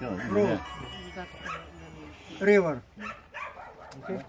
Yeah, Road. river. Okay?